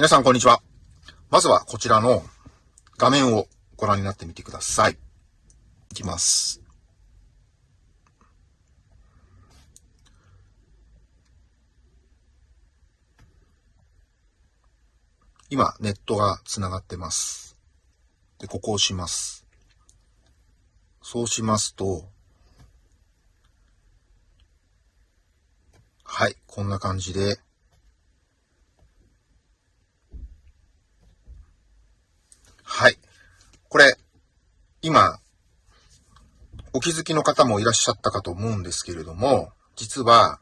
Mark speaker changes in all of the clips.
Speaker 1: 皆さんこんにちは。まずはこちらの画面をご覧になってみてください。いきます。今、ネットが繋がってます。で、ここを押します。そうしますと、はい、こんな感じで、はい。これ、今、お気づきの方もいらっしゃったかと思うんですけれども、実は、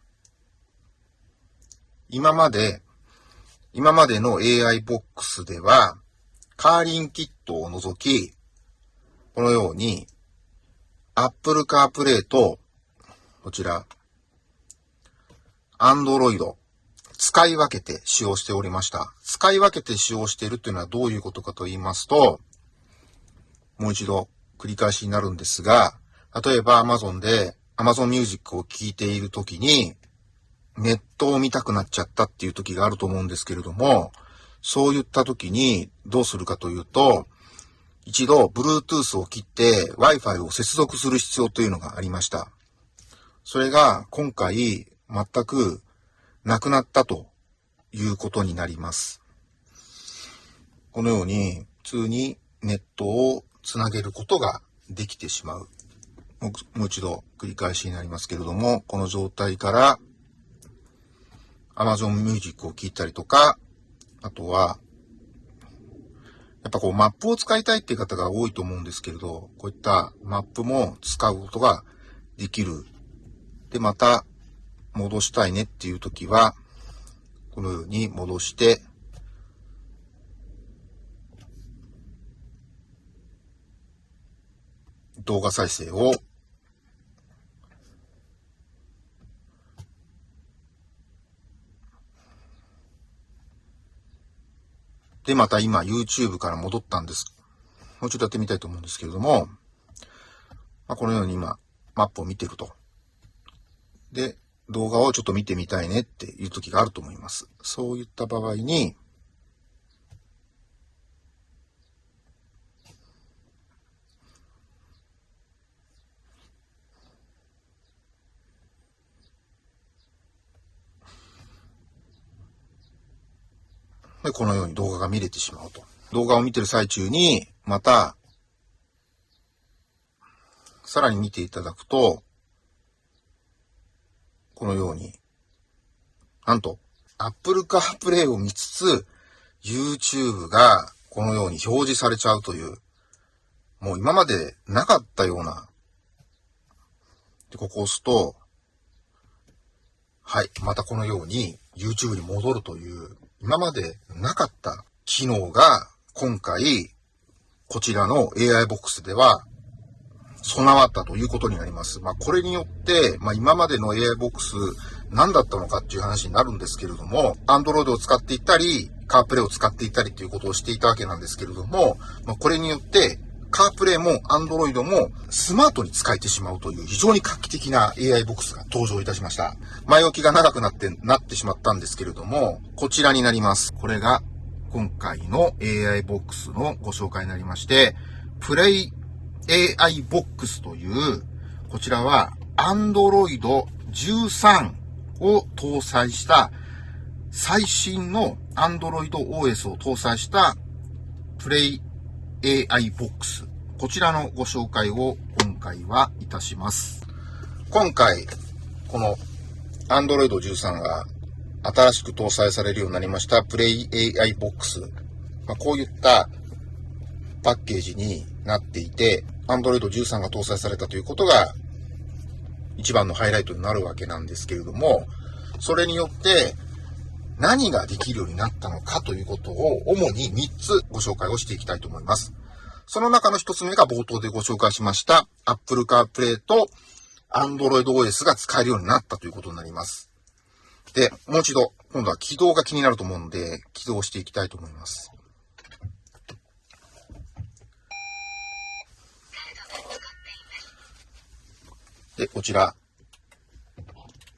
Speaker 1: 今まで今までの AI ボックスでは、カーリンキットを除き、このように、Apple CarPlay と、こちら、Android、使い分けて使用しておりました。使い分けて使用しているというのはどういうことかと言いますと、もう一度繰り返しになるんですが、例えば Amazon で Amazon Music を聴いているときに、ネットを見たくなっちゃったっていう時があると思うんですけれども、そういった時にどうするかというと、一度 Bluetooth を切って Wi-Fi を接続する必要というのがありました。それが今回全くなくなったということになります。このように普通にネットをつなげることができてしまう。もう一度繰り返しになりますけれども、この状態から Amazon Music を聞いたりとか、あとは、やっぱこうマップを使いたいっていう方が多いと思うんですけれど、こういったマップも使うことができる。で、また戻したいねっていう時は、このように戻して、動画再生をで、また今 YouTube から戻ったんです。もうちょっとやってみたいと思うんですけれども、まあ、このように今、マップを見てると。で、動画をちょっと見てみたいねっていう時があると思います。そういった場合に、で、このように動画が見れてしまうと。動画を見てる最中に、また、さらに見ていただくと、このように、なんと、Apple CarPlay を見つつ、YouTube がこのように表示されちゃうという、もう今までなかったような、で、ここを押すと、はい、またこのように YouTube に戻るという今までなかった機能が今回、こちらの AI ボックスでは備わったということになります。まあ、これによって、まあ、今までの AI ボックス何だったのかっていう話になるんですけれども、Android を使っていたり、カープレイを使っていたりということをしていたわけなんですけれども、まあ、これによって、カープレイも Android もスマートに使えてしまうという非常に画期的な AI ボックスが登場いたしました。前置きが長くなって、なってしまったんですけれども、こちらになります。これが今回の AI ボックスのご紹介になりまして、プレイ AI ボックスという、こちらは Android 13を搭載した最新の Android OS を搭載したプレイ AI ボックス。こちらのご紹介を今回はいたします。今回、この Android 13が新しく搭載されるようになりましたプレイ AI ボックス。まあ、こういったパッケージになっていて、Android 13が搭載されたということが一番のハイライトになるわけなんですけれども、それによって何ができるようになったのかということを主に3つご紹介をしていきたいと思います。その中の1つ目が冒頭でご紹介しました Apple CarPlay と Android OS が使えるようになったということになります。で、もう一度、今度は起動が気になると思うので、起動していきたいと思います。で、こちら、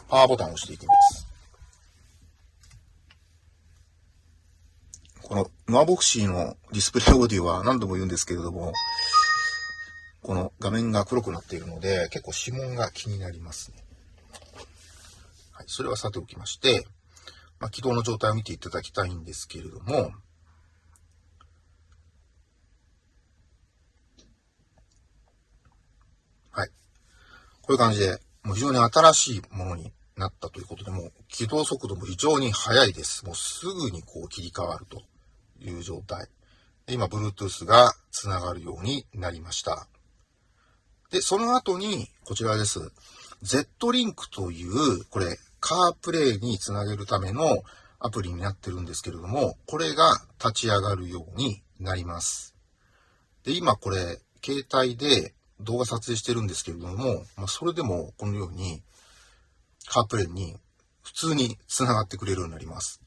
Speaker 1: パワーボタンを押していきます。このノアボクシーのディスプレイオーディオは何度も言うんですけれども、この画面が黒くなっているので、結構指紋が気になりますね。はい、それはさておきまして、まあ、起動の状態を見ていただきたいんですけれども、はい。こういう感じで、もう非常に新しいものになったということで、もう起動速度も非常に速いです。もうすぐにこう切り替わるという状態。で今、Bluetooth が繋がるようになりました。で、その後に、こちらです。Z-Link という、これ、カープレイにつなげるためのアプリになってるんですけれども、これが立ち上がるようになります。で、今これ、携帯で動画撮影してるんですけれども、まあ、それでもこのように、カープレイに普通に繋がってくれるようになります。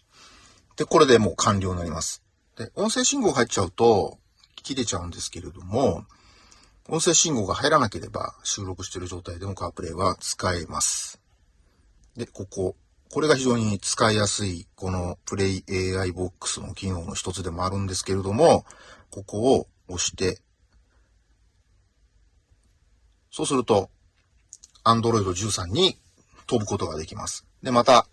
Speaker 1: で、これでもう完了になります。で、音声信号が入っちゃうと切れちゃうんですけれども、音声信号が入らなければ収録している状態でもカープレイは使えます。で、ここ。これが非常に使いやすい、このプレイ AI ボックスの機能の一つでもあるんですけれども、ここを押して、そうすると、Android 13に飛ぶことができます。で、また、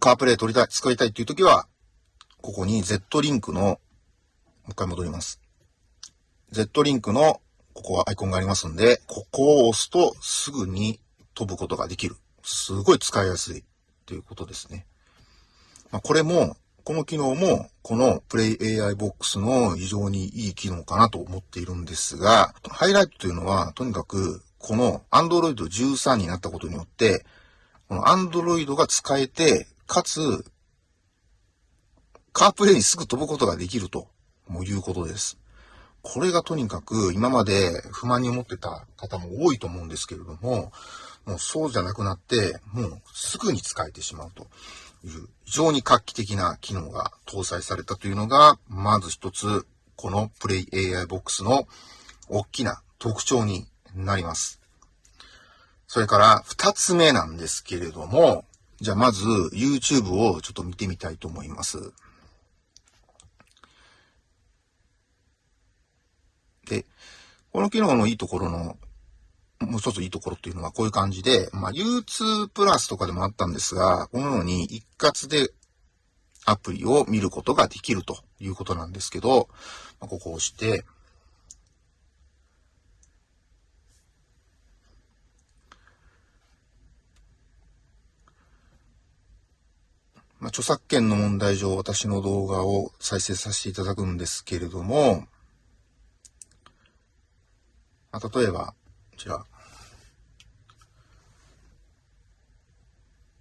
Speaker 1: カープレイ取りたい、使いたいっていう時は、ここに Z リンクの、もう一回戻ります。Z リンクの、ここはアイコンがありますんで、ここを押すとすぐに飛ぶことができる。すごい使いやすいということですね。まあ、これも、この機能も、この Play AI Box の非常にいい機能かなと思っているんですが、ハイライトというのは、とにかく、この Android 13になったことによって、この Android が使えて、かつ、カープレイにすぐ飛ぶことができると、もいうことです。これがとにかく今まで不満に思ってた方も多いと思うんですけれども、もうそうじゃなくなって、もうすぐに使えてしまうという非常に画期的な機能が搭載されたというのが、まず一つ、このプレイ AI ボックスの大きな特徴になります。それから二つ目なんですけれども、じゃあまず YouTube をちょっと見てみたいと思います。で、この機能のいいところのもう一ついいところっていうのはこういう感じで、まあ、U2 プラスとかでもあったんですが、このように一括でアプリを見ることができるということなんですけど、ま、ここを押して、まあ、著作権の問題上、私の動画を再生させていただくんですけれども、まあ、例えば、こちら、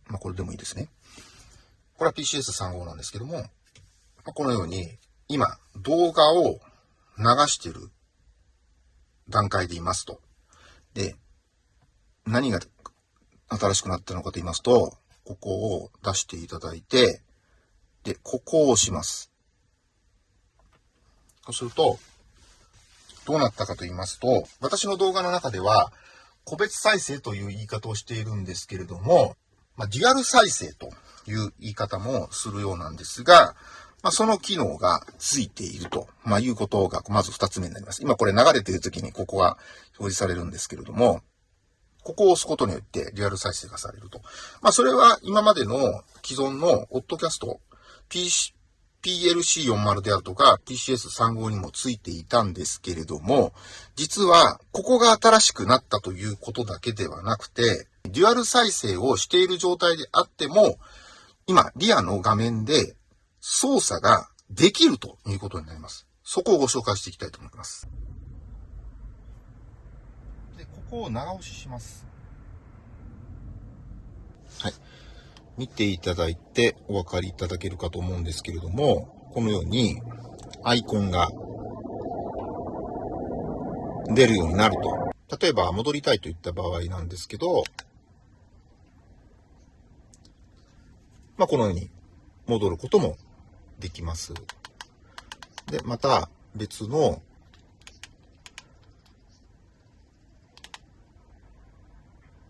Speaker 1: まあ、これでもいいですね。これは PCS35 なんですけども、まあこのように、今、動画を流してる段階でいますと。で、何が新しくなったのかと言いますと、ここを出していただいて、で、ここを押します。そうすると、どうなったかと言いますと、私の動画の中では、個別再生という言い方をしているんですけれども、まあ、デュアル再生という言い方もするようなんですが、まあ、その機能がついていると、まあ、いうことが、まず二つ目になります。今これ流れている時にここが表示されるんですけれども、ここを押すことによってリアル再生がされると。まあ、それは今までの既存のオッドキャスト、PC、PLC40 であるとか PCS35 にもついていたんですけれども、実はここが新しくなったということだけではなくて、デュアル再生をしている状態であっても、今、リアの画面で操作ができるということになります。そこをご紹介していきたいと思います。こを長押しします。はい。見ていただいてお分かりいただけるかと思うんですけれども、このようにアイコンが出るようになると。例えば戻りたいといった場合なんですけど、まあ、このように戻ることもできます。で、また別の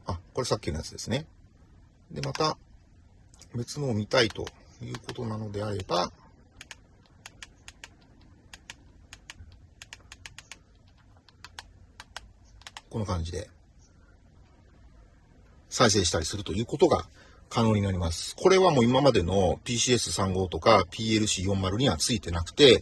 Speaker 1: あ、これさっきのやつですね。で、また別のを見たいということなのであれば、この感じで再生したりするということが可能になります。これはもう今までの PCS35 とか PLC40 にはついてなくて、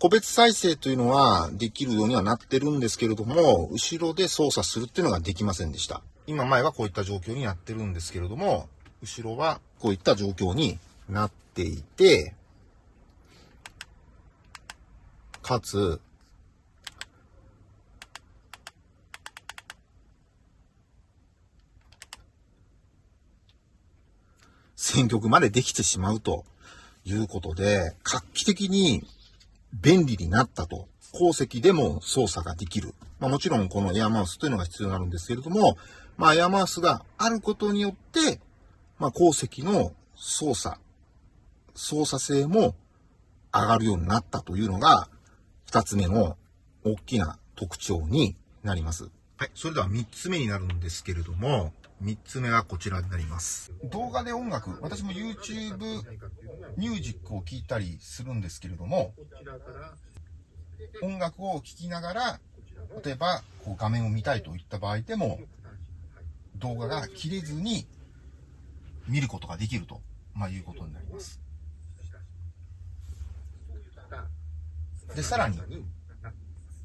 Speaker 1: 個別再生というのはできるようにはなってるんですけれども、後ろで操作するっていうのができませんでした。今前はこういった状況になってるんですけれども、後ろはこういった状況になっていて、かつ、選曲までできてしまうということで、画期的に便利になったと。鉱石でも操作ができる。まあもちろんこのエアマウスというのが必要になるんですけれども、まあエアマウスがあることによって、まあ鉱石の操作、操作性も上がるようになったというのが、二つ目の大きな特徴になります。はい。それでは三つ目になるんですけれども、3つ目はこちらになります。動画で音楽、私も YouTube ミュージックを聴いたりするんですけれども、音楽を聴きながら、例えばこう画面を見たいといった場合でも、動画が切れずに見ることができると、まあ、いうことになります。で、さらに、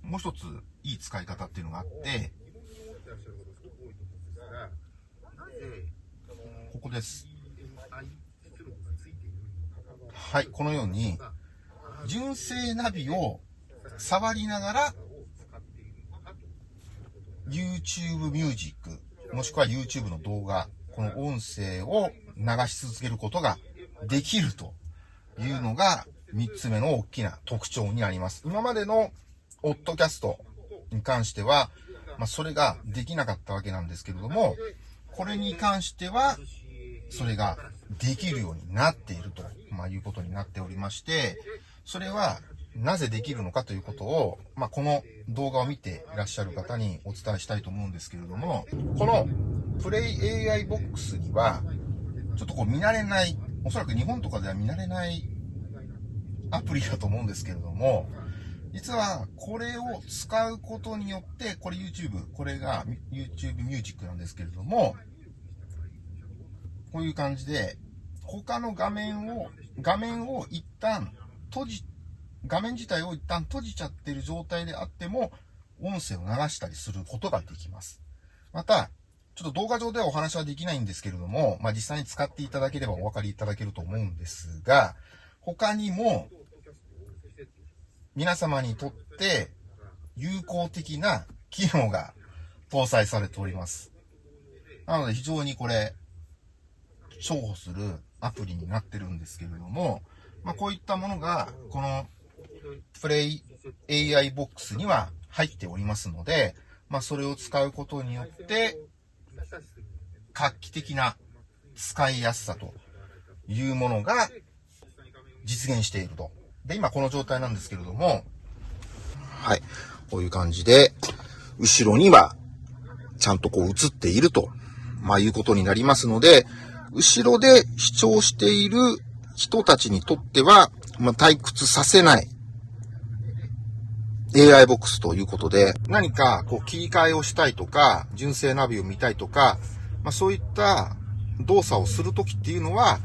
Speaker 1: もう一ついい使い方っていうのがあって、ここです。はい、このように、純正ナビを触りながら、YouTube ミュージック、もしくは YouTube の動画、この音声を流し続けることができるというのが3つ目の大きな特徴になります。今までのオッドキャストに関しては、まあ、それができなかったわけなんですけれども、これに関しては、それができるようになっていると、まあ、いうことになっておりまして、それはなぜできるのかということを、まあ、この動画を見ていらっしゃる方にお伝えしたいと思うんですけれども、このプレイ AI ボックスには、ちょっとこう見慣れない、おそらく日本とかでは見慣れないアプリだと思うんですけれども、実はこれを使うことによって、これ YouTube、これが YouTube ミュージックなんですけれども、こういう感じで、他の画面を、画面を一旦閉じ、画面自体を一旦閉じちゃってる状態であっても、音声を流したりすることができます。また、ちょっと動画上ではお話はできないんですけれども、まあ、実際に使っていただければお分かりいただけると思うんですが、他にも、皆様にとって有効的な機能が搭載されております。なので非常にこれ、重宝するアプリになってるんですけれども、まあ、こういったものが、このプレイ AI ボックスには入っておりますので、まあ、それを使うことによって、画期的な使いやすさというものが実現しているとで、今この状態なんですけれども、はい。こういう感じで、後ろには、ちゃんとこう映っていると、まあいうことになりますので、後ろで視聴している人たちにとっては、まあ、退屈させない AI ボックスということで、何かこう切り替えをしたいとか、純正ナビを見たいとか、まあそういった動作をするときっていうのは、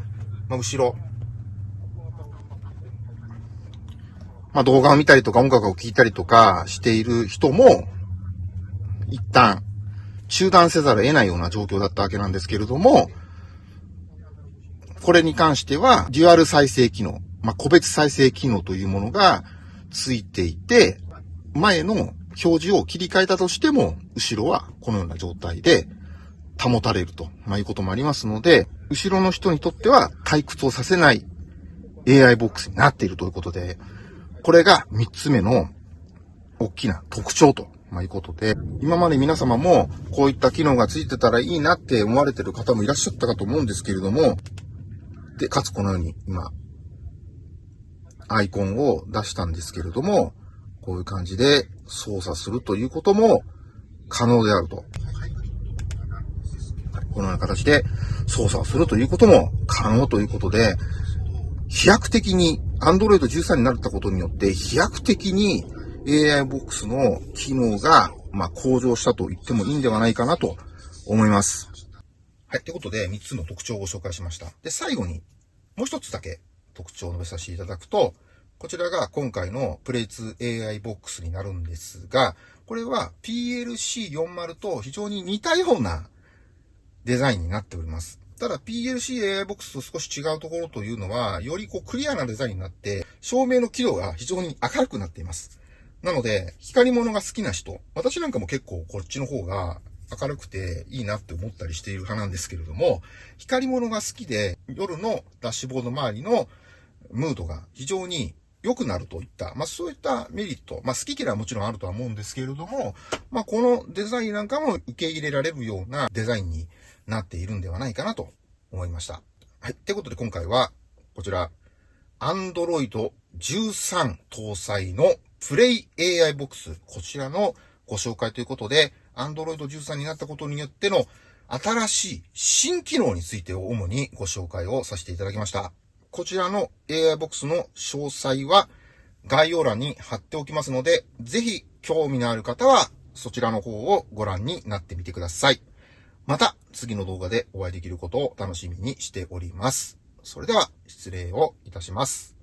Speaker 1: まあ後ろ、まあ、動画を見たりとか音楽を聴いたりとかしている人も、一旦中断せざるを得ないような状況だったわけなんですけれども、これに関しては、デュアル再生機能、まあ、個別再生機能というものがついていて、前の表示を切り替えたとしても、後ろはこのような状態で保たれると、まあ、いうこともありますので、後ろの人にとっては退屈をさせない AI ボックスになっているということで、これが3つ目の大きな特徴と。まあ、いうことで、今まで皆様もこういった機能がついてたらいいなって思われてる方もいらっしゃったかと思うんですけれども、で、かつこのように今、アイコンを出したんですけれども、こういう感じで操作するということも可能であると。このような形で操作をするということも可能ということで、飛躍的に、Android 13になったことによって、飛躍的に AI ボックスの機能が、ま、向上したと言ってもいいんではないかなと思います。はい。ということで、3つの特徴をご紹介しました。で、最後に、もう一つだけ特徴を述べさせていただくと、こちらが今回のプレイツ AI ボックスになるんですが、これは PLC40 と非常に似たようなデザインになっております。ただ PLC AI ボックスと少し違うところというのは、よりこうクリアなデザインになって、照明の輝度が非常に明るくなっています。なので、光り物が好きな人、私なんかも結構こっちの方が明るくていいなって思ったりしている派なんですけれども、光り物が好きで夜のダッシュボード周りのムードが非常に良くなるといった、まあそういったメリット、まあ好き嫌いはもちろんあるとは思うんですけれども、まあこのデザインなんかも受け入れられるようなデザインになっているんではないかなと思いました。はい。ってことで今回は、こちら、Android 13搭載のプレイ AI ボックス、こちらのご紹介ということで、Android 13になったことによっての新しい新機能についてを主にご紹介をさせていただきました。こちらの AI ボックスの詳細は概要欄に貼っておきますので、ぜひ興味のある方はそちらの方をご覧になってみてください。また次の動画でお会いできることを楽しみにしております。それでは失礼をいたします。